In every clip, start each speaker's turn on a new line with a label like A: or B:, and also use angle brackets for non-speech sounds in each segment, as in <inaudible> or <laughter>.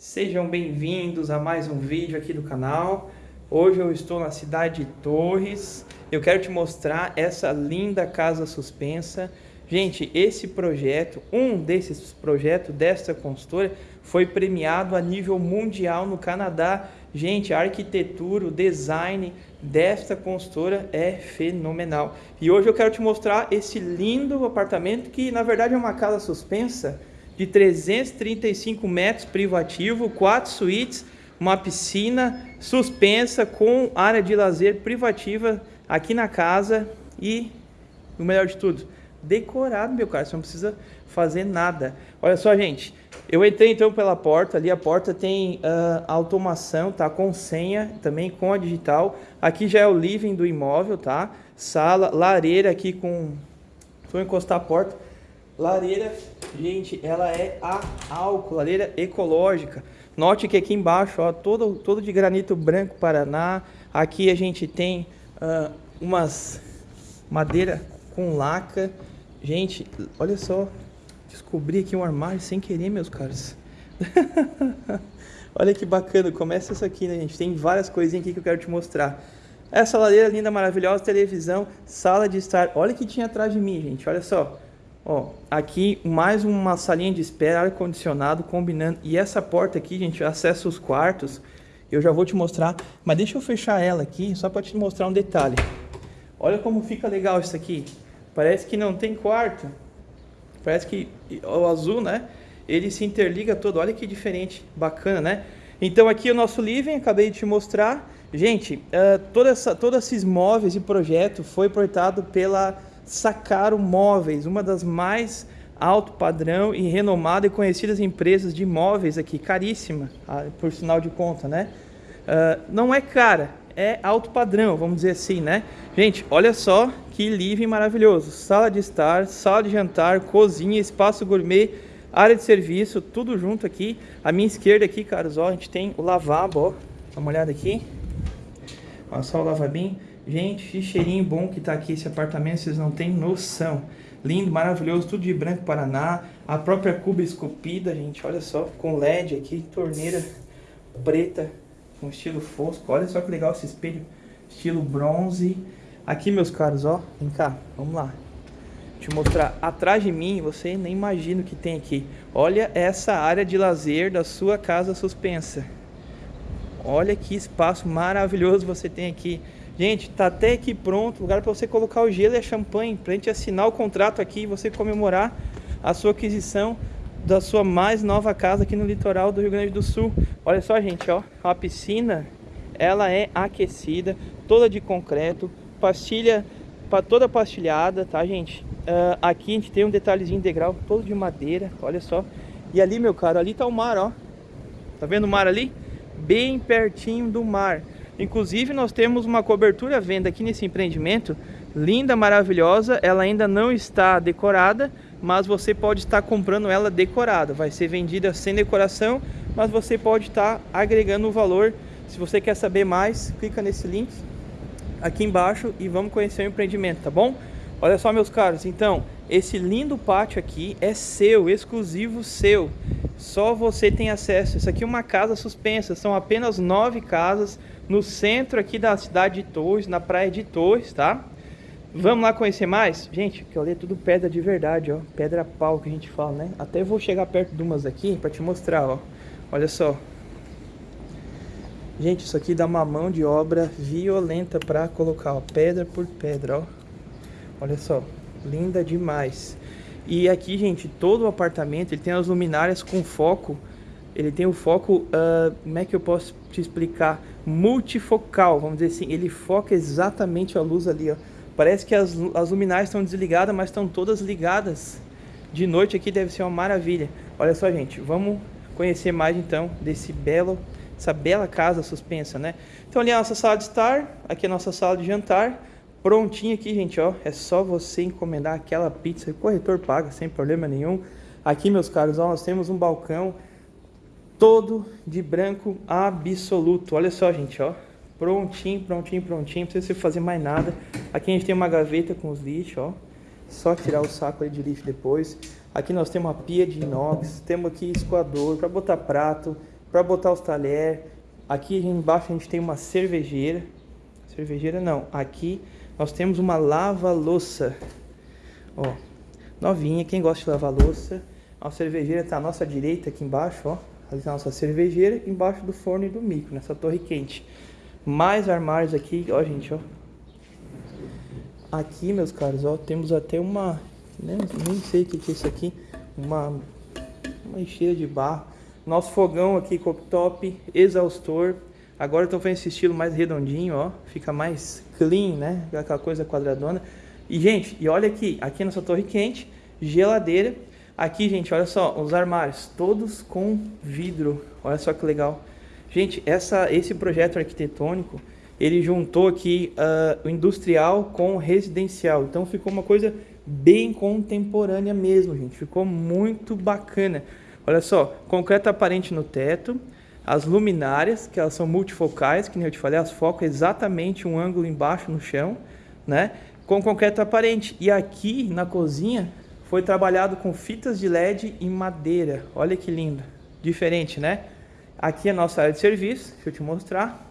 A: Sejam bem-vindos a mais um vídeo aqui do canal. Hoje eu estou na cidade de Torres. Eu quero te mostrar essa linda casa suspensa. Gente, esse projeto, um desses projetos desta consultora, foi premiado a nível mundial no Canadá. Gente, a arquitetura, o design desta consultora é fenomenal. E hoje eu quero te mostrar esse lindo apartamento que na verdade é uma casa suspensa de 335 metros privativo, quatro suítes, uma piscina suspensa com área de lazer privativa aqui na casa e o melhor de tudo, decorado, meu cara, você não precisa fazer nada. Olha só, gente, eu entrei então pela porta, ali a porta tem uh, automação, tá? Com senha, também com a digital. Aqui já é o living do imóvel, tá? Sala, lareira aqui com... Vou encostar a porta Lareira, gente, ela é a álcool, lareira ecológica. Note que aqui embaixo, ó, todo, todo de granito branco Paraná. Aqui a gente tem uh, umas madeira com laca. Gente, olha só, descobri aqui um armário sem querer, meus caras. <laughs> olha que bacana, começa isso aqui, né, gente? Tem várias coisinhas aqui que eu quero te mostrar. Essa lareira linda, maravilhosa, televisão, sala de estar. Olha o que tinha atrás de mim, gente, olha só. Ó, aqui mais uma salinha de espera, ar-condicionado, combinando. E essa porta aqui, gente, acessa os quartos. Eu já vou te mostrar, mas deixa eu fechar ela aqui, só para te mostrar um detalhe. Olha como fica legal isso aqui. Parece que não tem quarto. Parece que o azul, né? Ele se interliga todo. Olha que diferente, bacana, né? Então aqui o nosso living, acabei de te mostrar. Gente, uh, toda essa, todos esses móveis e projeto foi portado pela Sacaro Móveis, uma das mais alto padrão e renomada e conhecidas empresas de imóveis aqui, caríssima, ah, por sinal de conta, né? Uh, não é cara, é alto padrão, vamos dizer assim, né? Gente, olha só que living maravilhoso. Sala de estar, sala de jantar, cozinha, espaço gourmet, área de serviço, tudo junto aqui. A minha esquerda aqui, caros, ó, a gente tem o lavabo, ó. Dá uma olhada aqui. Olha só o lavabinho. Gente, que cheirinho bom que tá aqui esse apartamento, vocês não têm noção. Lindo, maravilhoso, tudo de branco Paraná. A própria cuba esculpida, gente, olha só, com LED aqui, torneira preta, com estilo fosco. Olha só que legal esse espelho, estilo bronze. Aqui, meus caros, ó, vem cá, vamos lá. Eu mostrar atrás de mim, você nem imagina o que tem aqui. Olha essa área de lazer da sua casa suspensa. Olha que espaço maravilhoso você tem aqui. Gente, tá até aqui pronto, lugar para você colocar o gelo e a champanhe, pra gente assinar o contrato aqui e você comemorar a sua aquisição da sua mais nova casa aqui no litoral do Rio Grande do Sul. Olha só, gente, ó, a piscina, ela é aquecida, toda de concreto, pastilha, toda pastilhada, tá, gente? Uh, aqui a gente tem um detalhezinho integral, todo de madeira, olha só. E ali, meu caro, ali tá o mar, ó. Tá vendo o mar ali? Bem pertinho do mar. Inclusive nós temos uma cobertura à venda aqui nesse empreendimento, linda, maravilhosa, ela ainda não está decorada, mas você pode estar comprando ela decorada, vai ser vendida sem decoração, mas você pode estar agregando o valor. Se você quer saber mais, clica nesse link aqui embaixo e vamos conhecer o empreendimento, tá bom? Olha só meus caros, então, esse lindo pátio aqui é seu, exclusivo seu. Só você tem acesso. Isso aqui é uma casa suspensa, são apenas nove casas no centro aqui da cidade de Torres, na praia de Torres, tá? Vamos lá conhecer mais? Gente, que ali é tudo pedra de verdade, ó. Pedra pau que a gente fala, né? Até vou chegar perto de umas aqui para te mostrar, ó. Olha só. Gente, isso aqui dá uma mão de obra violenta para colocar, ó. Pedra por pedra, ó. Olha só. Linda demais. E aqui, gente, todo o apartamento, ele tem as luminárias com foco ele tem o foco, uh, como é que eu posso te explicar? Multifocal, vamos dizer assim, ele foca exatamente a luz ali, ó. Parece que as, as luminárias estão desligadas, mas estão todas ligadas. De noite aqui deve ser uma maravilha. Olha só, gente, vamos conhecer mais então desse belo, essa bela casa suspensa, né? Então ali é a nossa sala de estar, aqui é a nossa sala de jantar, prontinho aqui, gente, ó. É só você encomendar aquela pizza, o corretor paga sem problema nenhum. Aqui, meus caros, ó, nós temos um balcão todo de branco absoluto. Olha só, gente, ó. Prontinho, prontinho, prontinho. Não precisa fazer mais nada. Aqui a gente tem uma gaveta com os lixos, ó. Só tirar o saco de lixo depois. Aqui nós temos uma pia de inox. Temos aqui escoador para botar prato, para botar os talheres. Aqui embaixo a gente tem uma cervejeira. Cervejeira não, aqui nós temos uma lava-louça. Ó, novinha, quem gosta de lavar louça. A cervejeira está à nossa direita aqui embaixo, ó. A nossa cervejeira, embaixo do forno e do micro, nessa torre quente. Mais armários aqui, ó gente, ó. Aqui, meus caros, ó, temos até uma... Nem, nem sei o que, é isso aqui. Uma, uma encheira de barro. Nosso fogão aqui, cooktop, exaustor. Agora estou fazendo esse estilo mais redondinho, ó. Fica mais clean, né? Aquela coisa quadradona. E, gente, e olha aqui. Aqui nessa torre quente, geladeira. Aqui, gente, olha só. Os armários, todos com vidro. Olha só que legal. Gente, essa, esse projeto arquitetônico, ele juntou aqui uh, o industrial com o residencial. Então, ficou uma coisa bem contemporânea mesmo, gente. Ficou muito bacana. Olha só, concreto aparente no teto, as luminárias, que elas são multifocais, que nem eu te falei, as focam exatamente um ângulo embaixo no chão, né? Com concreto aparente. E aqui na cozinha foi trabalhado com fitas de LED em madeira. Olha que lindo. Diferente, né? Aqui é a nossa área de serviço, deixa eu te mostrar.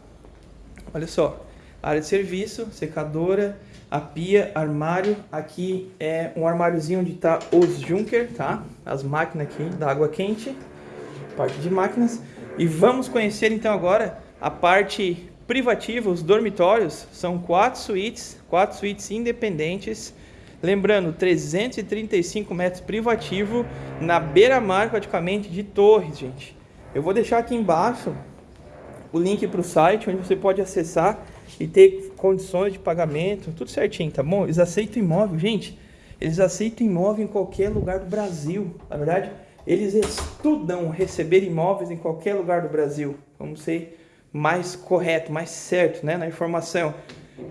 A: Olha só, área de serviço, secadora, a pia, armário. Aqui é um armáriozinho onde está os Junker, tá? As máquinas aqui da água quente, parte de máquinas. E vamos conhecer então agora a parte privativa, os dormitórios. São quatro suítes, quatro suítes independentes. Lembrando, 335 metros privativo na beira-mar praticamente de Torres, gente. Eu vou deixar aqui embaixo o link para o site onde você pode acessar e ter condições de pagamento, tudo certinho, tá bom? Eles aceitam imóvel, gente. Eles aceitam imóvel em qualquer lugar do Brasil. Na verdade, eles estudam receber imóveis em qualquer lugar do Brasil. Vamos ser mais correto, mais certo, né, na informação.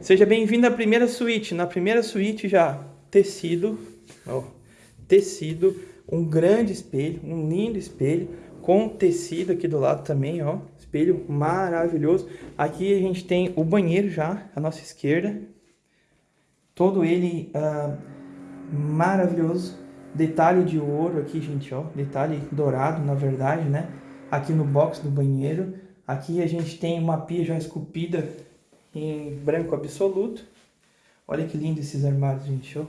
A: Seja bem-vindo à primeira suíte. Na primeira suíte já tecido, ó, tecido, um grande espelho, um lindo espelho com tecido aqui do lado também, ó espelho maravilhoso. Aqui a gente tem o banheiro já, à nossa esquerda. Todo ele uh, maravilhoso. Detalhe de ouro aqui, gente, ó. Detalhe dourado, na verdade, né? Aqui no box do banheiro. Aqui a gente tem uma pia já esculpida em branco absoluto. Olha que lindo esses armários, gente, ó.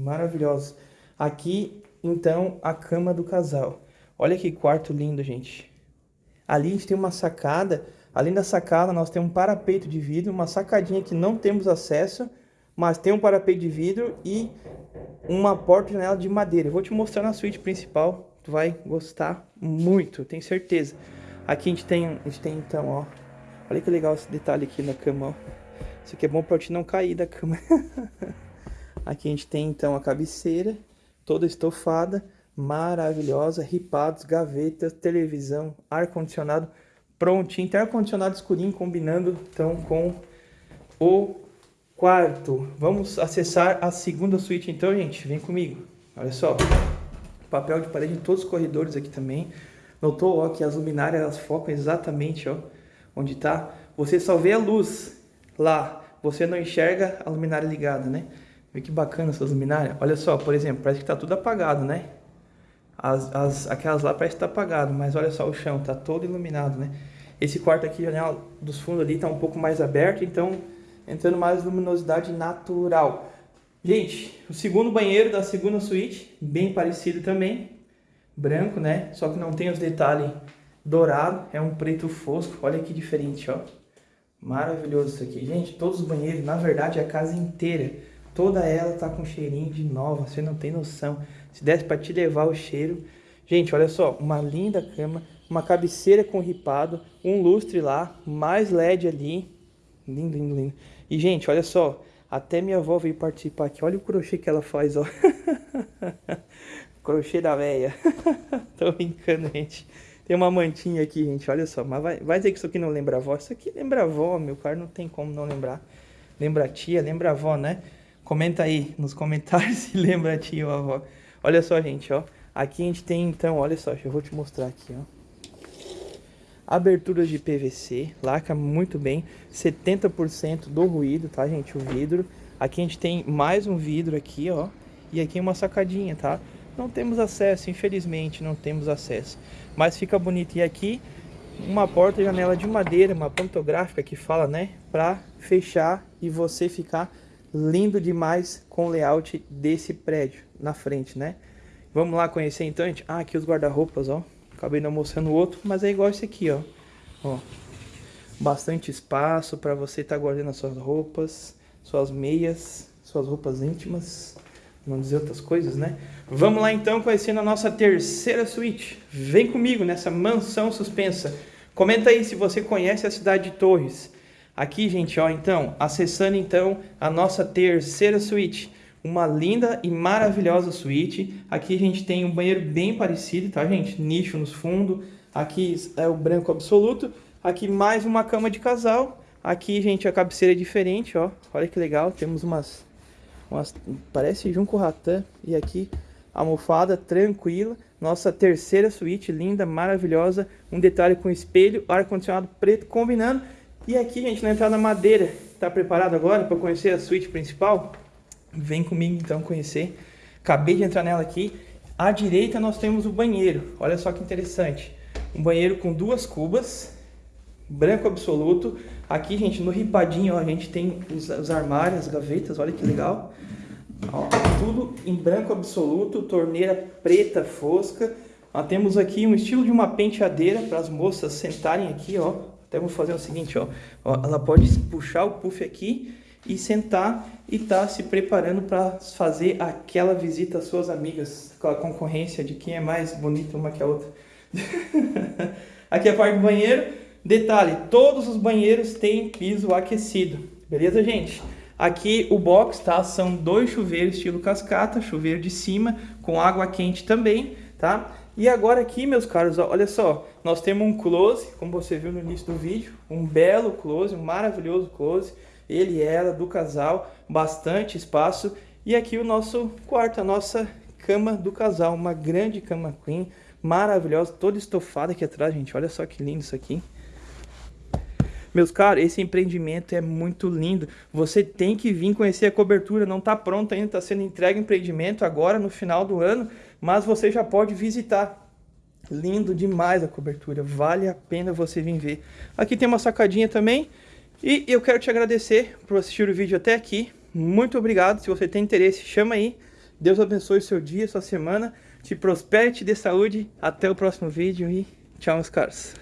A: Maravilhosos. Aqui, então, a cama do casal. Olha que quarto lindo, gente. Ali a gente tem uma sacada, além da sacada nós temos um parapeito de vidro, uma sacadinha que não temos acesso, mas tem um parapeito de vidro e uma porta-janela de madeira. Eu vou te mostrar na suíte principal, tu vai gostar muito, tenho certeza. Aqui a gente tem, a gente tem então, ó, olha que legal esse detalhe aqui na cama, ó. Isso aqui é bom para te não cair da cama. <laughs> aqui a gente tem então a cabeceira, toda estofada maravilhosa, ripados, gavetas, televisão, ar-condicionado prontinho, tem ar-condicionado escurinho combinando então com o quarto. Vamos acessar a segunda suíte então, gente, vem comigo. Olha só, papel de parede em todos os corredores aqui também. Notou ó, que as luminárias elas focam exatamente ó, onde está. Você só vê a luz lá, você não enxerga a luminária ligada, né? Vê que bacana essas luminárias. Olha só, por exemplo, parece que está tudo apagado, né? As, as, aquelas lá parece que tá apagado, mas olha só o chão, tá todo iluminado, né? Esse quarto aqui, janela dos fundos ali tá um pouco mais aberto, então entrando mais luminosidade natural. Gente, o segundo banheiro da segunda suíte, bem parecido também, branco, né? Só que não tem os detalhes dourado, é um preto fosco, olha que diferente, ó. Maravilhoso isso aqui. Gente, todos os banheiros, na verdade, a casa inteira, toda ela tá com cheirinho de nova, você não tem noção. Se desse para te levar o cheiro. Gente, olha só, uma linda cama, uma cabeceira com ripado, um lustre lá, mais LED ali. Lindo, lindo, lindo. E, gente, olha só, até minha avó veio participar aqui. Olha o crochê que ela faz, ó. <laughs> crochê da véia. <laughs> Tô brincando, gente. Tem uma mantinha aqui, gente, olha só. Mas vai, vai dizer que isso aqui não lembra avó? Isso aqui lembra avó, meu cara, não tem como não lembrar. Lembra tia, lembra avó, né? Comenta aí nos comentários <laughs> se lembra a tia ou a avó. Olha só, gente, ó. Aqui a gente tem, então, olha só, eu vou te mostrar aqui, ó. Aberturas de PVC, laca muito bem, 70% do ruído, tá, gente, o vidro. Aqui a gente tem mais um vidro aqui, ó, e aqui uma sacadinha, tá? Não temos acesso, infelizmente, não temos acesso. Mas fica bonito. E aqui, uma porta janela de madeira, uma pantográfica que fala, né? Pra fechar e você ficar lindo demais com o layout desse prédio na frente, né? Vamos lá conhecer então, gente? Ah, aqui os guarda-roupas, ó. Acabei não mostrando o outro, mas é igual esse aqui, ó. Ó. Bastante espaço para você estar tá guardando as suas roupas, suas meias, suas roupas íntimas, não dizer outras coisas, né? Vamos lá então conhecendo a nossa terceira suíte. Vem comigo nessa mansão suspensa. Comenta aí se você conhece a cidade de Torres. Aqui, gente, ó, então, acessando então a nossa terceira suíte. Uma linda e maravilhosa suíte. Aqui a gente tem um banheiro bem parecido, tá, gente? Nicho nos fundos. Aqui é o branco absoluto. Aqui mais uma cama de casal. Aqui, gente, a cabeceira é diferente, ó. Olha que legal. Temos umas umas, parece Junco Ratan. E aqui, almofada tranquila. Nossa terceira suíte, linda, maravilhosa. Um detalhe com espelho, ar-condicionado preto combinando. E aqui, gente, na entrada madeira. Tá preparado agora para conhecer a suíte principal? Vem comigo então conhecer. Acabei de entrar nela aqui. À direita nós temos o banheiro. Olha só que interessante. Um banheiro com duas cubas, branco absoluto. Aqui, gente, no ripadinho, ó, a gente tem os, os armários, as gavetas, olha que legal. Ó, tudo em branco absoluto, torneira preta fosca. Ó, temos aqui um estilo de uma penteadeira para as moças sentarem aqui, ó. Até vou fazer o seguinte, ó. ó. Ela pode puxar o puff aqui e sentar e tá se preparando para fazer aquela visita às suas amigas, com a concorrência de quem é mais bonita uma que a outra. <laughs> aqui é a parte do banheiro. Detalhe, todos os banheiros têm piso aquecido. Beleza, gente? Aqui o box, tá? São dois chuveiros estilo cascata, chuveiro de cima, com água quente também, tá? E agora aqui, meus caros, olha só, nós temos um close, como você viu no início do vídeo, um belo close, um maravilhoso close, ele e ela, do casal, bastante espaço. E aqui o nosso quarto, a nossa cama do casal, uma grande cama queen, maravilhosa, toda estofada aqui atrás, gente, olha só que lindo isso aqui. Meus caros, esse empreendimento é muito lindo. Você tem que vir conhecer a cobertura. Não está pronto ainda, está sendo entregue o empreendimento agora no final do ano, mas você já pode visitar. Lindo demais a cobertura, vale a pena você vir ver. Aqui tem uma sacadinha também. E eu quero te agradecer por assistir o vídeo até aqui. Muito obrigado. Se você tem interesse, chama aí. Deus abençoe seu dia, sua semana. Te prospere, te dê saúde. Até o próximo vídeo e tchau, meus caros.